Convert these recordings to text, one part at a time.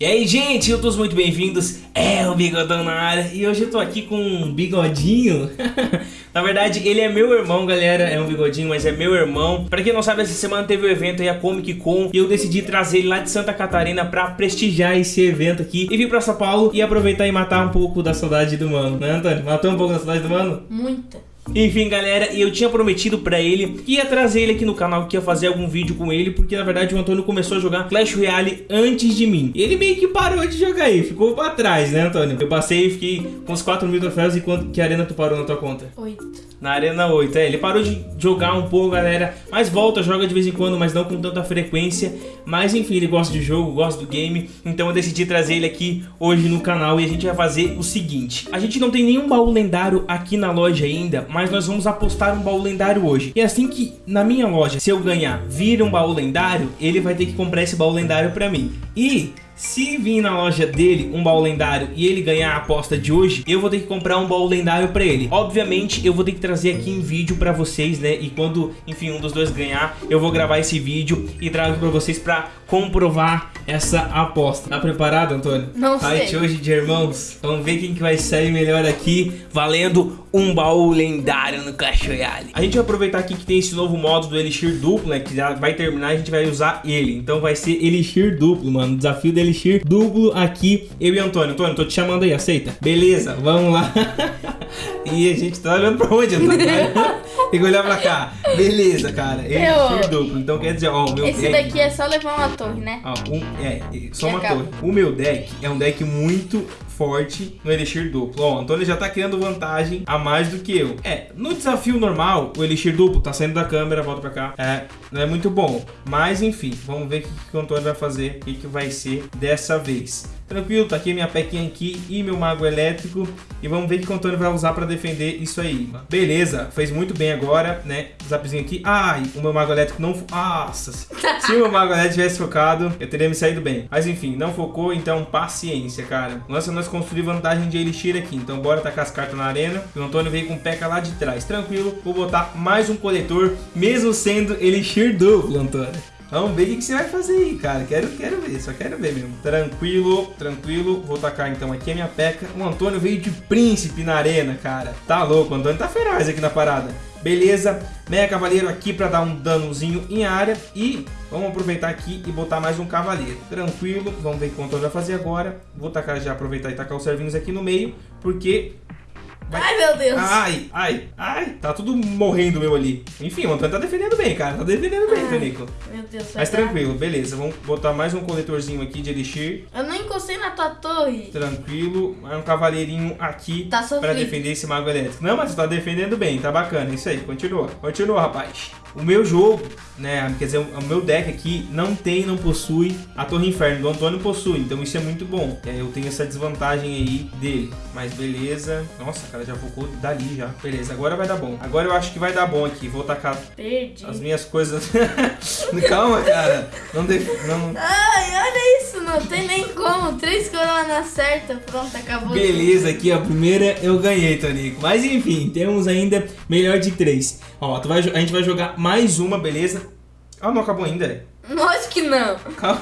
E aí, gente, todos muito bem-vindos. É o Bigodão na área e hoje eu tô aqui com um bigodinho. na verdade, ele é meu irmão, galera. É um bigodinho, mas é meu irmão. Pra quem não sabe, essa semana teve o um evento aí, a Comic Con, e eu decidi trazer ele lá de Santa Catarina pra prestigiar esse evento aqui e vir pra São Paulo e aproveitar e matar um pouco da saudade do mano, né, Antônio? Matou um pouco da saudade do mano? Muita. Enfim, galera, eu tinha prometido pra ele que ia trazer ele aqui no canal, que ia fazer algum vídeo com ele, porque na verdade o Antônio começou a jogar Clash Royale antes de mim. Ele meio que parou de jogar aí, ficou pra trás, né, Antônio? Eu passei e fiquei com uns 4 mil troféus e quanto que arena tu parou na tua conta? 8. Na Arena 8, é, ele parou de jogar um pouco, galera, mas volta, joga de vez em quando, mas não com tanta frequência. Mas enfim, ele gosta de jogo, gosta do game, então eu decidi trazer ele aqui hoje no canal e a gente vai fazer o seguinte. A gente não tem nenhum baú lendário aqui na loja ainda, mas nós vamos apostar um baú lendário hoje. E assim que na minha loja, se eu ganhar, vir um baú lendário, ele vai ter que comprar esse baú lendário pra mim. E se vir na loja dele um baú lendário e ele ganhar a aposta de hoje, eu vou ter que comprar um baú lendário pra ele. Obviamente, eu vou ter que trazer aqui em vídeo pra vocês, né? E quando, enfim, um dos dois ganhar, eu vou gravar esse vídeo e trago pra vocês pra comprovar essa aposta. Tá preparado, Antônio? Não sei. Fight hoje de irmãos. Vamos ver quem que vai sair melhor aqui, valendo um baú lendário no Clash Royale. A gente vai aproveitar aqui que tem esse novo modo do Elixir duplo, né? Que já vai terminar e a gente vai usar ele. Então vai ser Elixir duplo, mano. Desafio do Elixir duplo aqui, eu e Antônio. Antônio, tô te chamando aí, aceita? Beleza, vamos lá. e a gente tá olhando pra onde, Antônio? Tem que olhar pra cá. Beleza, cara. Elixir Eu- duplo. Então quer dizer, ó, o meu Esse deck- daqui é só levar uma torre, né? Ó, um, é, só E uma acaba. torre. O meu deck é um deck muito forte no Elixir duplo. Ó, o Antônio já tá criando vantagem a mais do que eu. É, no desafio normal, o Elixir duplo tá saindo da câmera, volta pra cá. É, não é muito bom. Mas enfim, vamos ver o que, que o Antônio vai fazer, o que, que vai ser dessa vez. Tranquilo, tá aqui minha pequinha aqui e meu mago elétrico. E vamos ver o que o Antônio vai usar pra defender isso aí. Beleza, fez muito bem agora, né? Zapzinho aqui. Ai, o meu mago elétrico não... Nossa, se o meu mago elétrico tivesse focado, eu teria me saído bem. Mas enfim, não focou, então paciência, cara. Nossa, nós construir vantagem de Elixir aqui. Então bora tacar as cartas na arena. E o Antônio veio com o P.E.K.K.A lá de trás. Tranquilo, vou botar mais um coletor, mesmo sendo Elixir duplo, Antônio. Vamos ver o que, você vai fazer aí, cara. Quero, quero ver, só quero ver mesmo. Tranquilo, tranquilo. Vou tacar então aqui a minha peca. O Antônio veio de príncipe na arena, cara. Tá louco, o Antônio tá feroz aqui na parada. Beleza, Meia Cavaleiro aqui pra dar um danozinho em área. E vamos aproveitar aqui e botar mais um Cavaleiro. Tranquilo, vamos ver o que o Antônio vai fazer agora. Vou tacar já, aproveitar e tacar os servinhos aqui no meio. Porque Vai- Ai, meu Deus. Ai, ai, ai, tá tudo morrendo meu ali. Enfim, o Antônio tá defendendo bem, cara. Tá defendendo bem. Tonico. Meu Deus. Mas dar- tranquilo, beleza. Vamos botar mais um coletorzinho aqui de elixir. Eu não encostei na tua torre. Tranquilo. Mais um cavaleirinho aqui Tá pra defender esse mago elétrico. Não, mas você tá defendendo bem, tá bacana. Isso aí, continua. Continua, rapaz. O meu jogo, né, quer dizer, o meu deck aqui não tem, não possui a Torre Inferno. Do Antônio possui, então isso é muito bom. Aí eu tenho essa desvantagem aí dele. Mas beleza. Nossa, cara, já focou dali já. Beleza, agora vai dar bom. Agora eu acho que vai dar bom aqui. Vou tacar Perdi. as minhas coisas. Calma, cara. Não, def... não, Ai, olha isso. Não tem nem como. Três coroas na certa. Pronto, acabou. Beleza, aqui a primeira eu ganhei, Tonico. Mas enfim, temos ainda melhor de três. Ó, tu vai, a gente vai jogar mais uma, beleza? Ah, não acabou ainda. Lógico que não. Calma,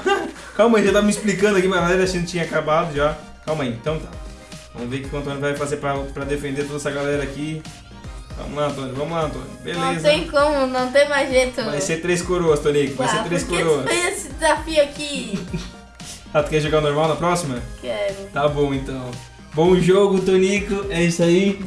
calma aí, já tava me explicando aqui, mas a achando que tinha acabado já. Calma aí, então tá. Vamos ver o que o Antônio vai fazer pra, pra defender toda essa galera aqui. Vamos lá, Antônio, vamos lá, Antônio. Beleza. Não tem como, não tem mais jeito. Vai ser três coroas, Tonico. Vai Ah, ser três por que coroas. fez esse desafio aqui? Ah, tu quer jogar normal na próxima? Quero. Tá bom então. Bom jogo, Tonico. É isso aí.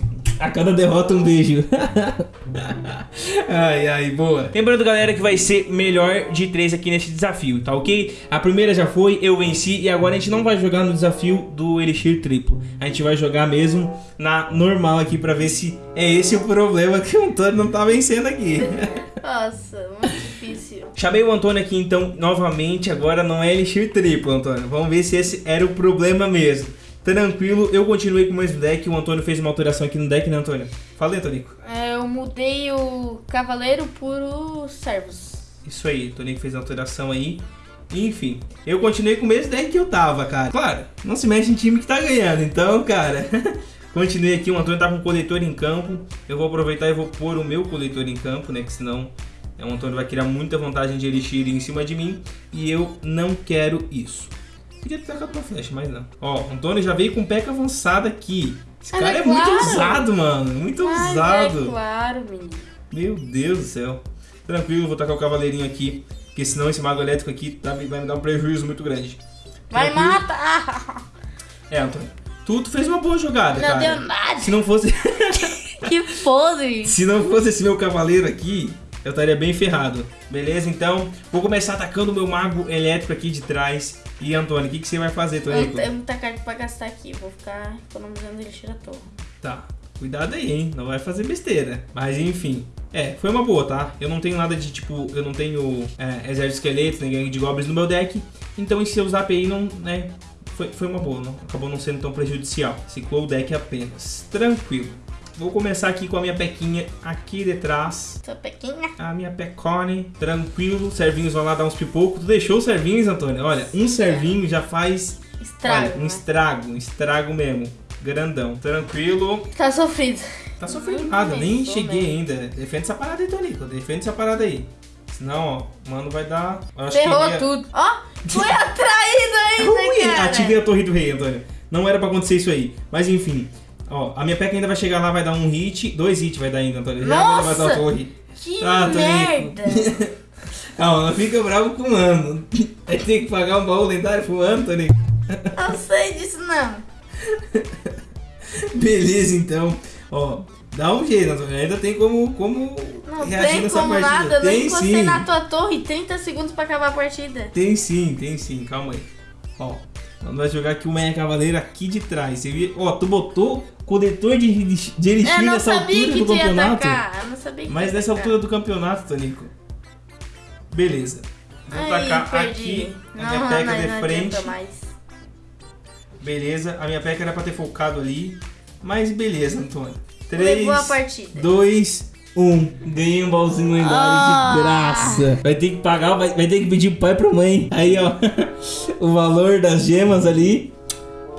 A cada derrota um beijo. ai, ai, boa. Lembrando, galera, que vai ser melhor de três aqui nesse desafio, tá ok? A primeira já foi, eu venci. E agora a gente não vai jogar no desafio do Elixir triplo. A gente vai jogar mesmo na normal aqui pra ver se é esse o problema que o Antônio não tá vencendo aqui. Nossa, muito difícil. Chamei o Antônio aqui então novamente, agora não é Elixir triplo, Antônio. Vamos ver se esse era o problema mesmo. Tranquilo, eu continuei com o mesmo deck, o Antônio fez uma alteração aqui no deck, né, Antônio? Fala aí, Tonico. É, eu mudei o cavaleiro por os servos. Isso aí, o Tonico fez a alteração aí. Enfim, eu continuei com o mesmo deck que eu tava, cara. Claro, não se mexe em time que tá ganhando, então, cara. continuei aqui, o Antônio tá com o coletor em campo. Eu vou aproveitar e vou pôr o meu coletor em campo, né, que senão é, o Antônio vai criar muita vantagem de Elixir em cima de mim. E eu não quero isso. Podia ter tacado uma flecha, mas não. Ó, o Antônio já veio com peca avançada aqui. Esse Mas cara é é, muito claro. ousado, mano. Muito Mas ousado. é claro, menino. Meu Deus do céu. Tranquilo, vou tacar o cavaleirinho aqui. Porque senão esse mago elétrico aqui tá- vai me dar um prejuízo muito grande. Vai Tranquilo. matar! É, Antônio. Tu, tu fez uma boa jogada, Não cara. deu nada. Se não fosse. Que podre. Se não fosse esse meu cavaleiro aqui, eu estaria bem ferrado. Beleza? Então, vou começar atacando o meu mago elétrico aqui de trás. E Antônio, o que, que você vai fazer, Eu Tonico? tenho muita carta pra gastar aqui. Vou ficar economizando elixir à toa. Tá. Cuidado aí, hein? Não vai fazer besteira. Mas enfim. É, foi uma boa, tá? Eu não tenho nada de tipo. Eu não tenho é, exército de esqueletos, nem gangue de goblins no meu deck. Então esse seus AP aí não. né? Foi, foi uma boa, não, acabou não sendo tão prejudicial. Ciclou o deck apenas. Tranquilo. Vou começar aqui com a minha pequinha aqui detrás. Sua pequinha. A minha pecone, tranquilo. Servinhos vão lá dar uns pipocos. Tu deixou os servinhos, Antônio? Olha, um servinho já faz Estrago. olha, um né? estrago, um estrago mesmo. Grandão, tranquilo. Tá sofrido. Tá sofrendo nada, nem cheguei bem. ainda. Defende essa parada aí, Tonico. Defende essa parada aí. Senão, ó, mano vai dar. Ferrou ia- tudo. Ó, foi atraído ainda, Ui, cara. ativei a torre do rei, Antônio. Não era pra acontecer isso aí. Mas enfim. Ó, a minha peca ainda vai chegar lá, vai dar um hit. Dois hits vai dar ainda, Antônio. Já vai dar Nossa! torre. Que Ah, merda. Calma, não fica bravo com o mano. Vai ter que pagar um baú lendário pro mano, Tonico. Eu sei disso não. Beleza, então. Ó, dá um jeito, Antônio. Ainda tem como, como Não tem como partida. nada. Eu nem tem encostei sim. na tua torre. 30 segundos pra acabar a partida. Tem sim, tem sim. Calma aí. Ó, nós vai jogar aqui o Meia Cavaleiro aqui de trás. Você viu? Ó, tu botou coletor de, de, elixir nessa altura do campeonato. atacar. Mas nessa atacar. altura do campeonato, Tonico. Beleza. Vou Ai, tacar perdi. aqui a Não, minha não, peca não, de não frente. mais. Beleza. A minha peca era pra ter focado ali. Mas beleza, Antônio. 3, Levou a partida. 2, 1. Ganhei um baúzinho lendário Ah. de graça. Vai ter que pagar, vai, vai ter que pedir pro pai e pra mãe. Aí, ó. o valor das gemas ali.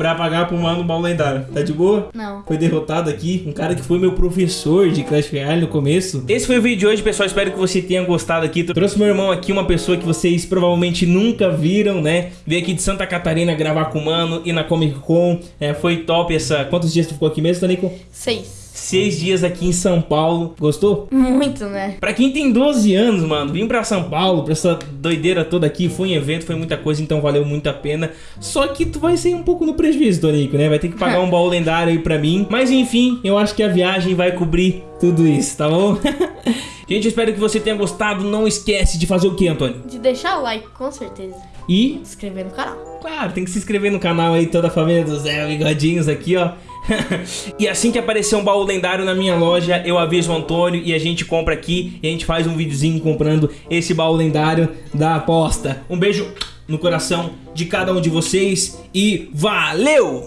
Pra pagar pro mano o baú lendário. Tá de boa? Não. Foi derrotado aqui, um cara que foi meu professor de Clash Royale no começo. Esse foi o vídeo de hoje, pessoal. Espero que você tenha gostado aqui. Trouxe meu irmão aqui, uma pessoa que vocês provavelmente nunca viram, né? Veio aqui de Santa Catarina gravar com o mano e na Comic Con. É, foi top essa. Quantos dias tu ficou aqui mesmo, Tonico? Seis. Seis dias aqui em São Paulo. Gostou? Muito, né? Pra quem tem 12 anos, mano, vim pra São Paulo, pra essa doideira toda aqui, foi um evento, foi muita coisa, então valeu muito a pena. Só que tu vai ser um pouco no prejuízo, Tonico, né? Vai ter que pagar um baú lendário aí pra mim. Mas enfim, eu acho que a viagem vai cobrir tudo isso, tá bom? Gente, eu espero que você tenha gostado. Não esquece de fazer o que, Antônio? De deixar o like, com certeza. E, Se inscrever no canal. claro, tem que se inscrever no canal aí, toda a família do Zé Bigodinhos aqui, ó. e assim que aparecer um baú lendário na minha loja, eu aviso o Antônio e a gente compra aqui e a gente faz um videozinho comprando esse baú lendário da aposta. Um beijo no coração de cada um de vocês e valeu!